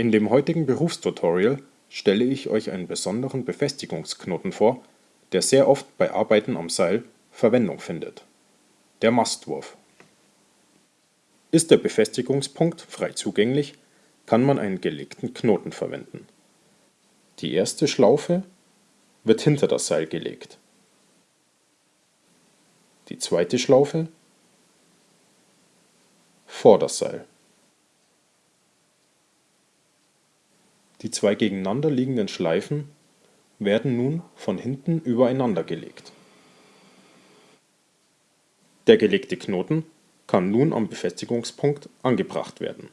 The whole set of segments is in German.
In dem heutigen Berufstutorial stelle ich euch einen besonderen Befestigungsknoten vor, der sehr oft bei Arbeiten am Seil Verwendung findet: der Mastwurf. Ist der Befestigungspunkt frei zugänglich, kann man einen gelegten Knoten verwenden. Die erste Schlaufe wird hinter das Seil gelegt, die zweite Schlaufe vor das Seil Die zwei gegeneinander liegenden Schleifen werden nun von hinten übereinander gelegt. Der gelegte Knoten kann nun am Befestigungspunkt angebracht werden.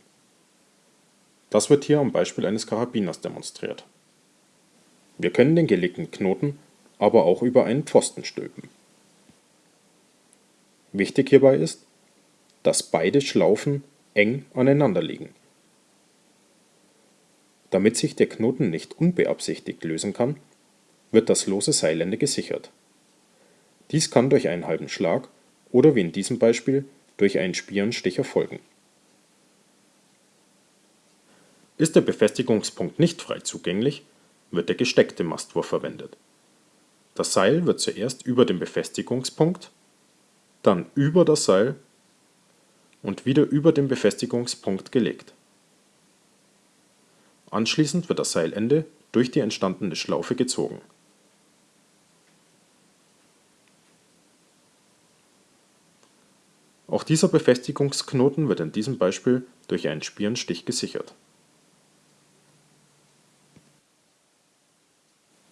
Das wird hier am Beispiel eines Karabiners demonstriert. Wir können den gelegten Knoten aber auch über einen Pfosten stülpen. Wichtig hierbei ist, dass beide Schlaufen eng aneinander liegen damit sich der Knoten nicht unbeabsichtigt lösen kann, wird das lose Seilende gesichert. Dies kann durch einen halben Schlag oder wie in diesem Beispiel durch einen Spierenstich erfolgen. Ist der Befestigungspunkt nicht frei zugänglich, wird der gesteckte Mastwurf verwendet. Das Seil wird zuerst über den Befestigungspunkt, dann über das Seil und wieder über den Befestigungspunkt gelegt Anschließend wird das Seilende durch die entstandene Schlaufe gezogen. Auch dieser Befestigungsknoten wird in diesem Beispiel durch einen Spierenstich gesichert.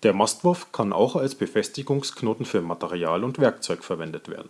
Der Mastwurf kann auch als Befestigungsknoten für Material und Werkzeug verwendet werden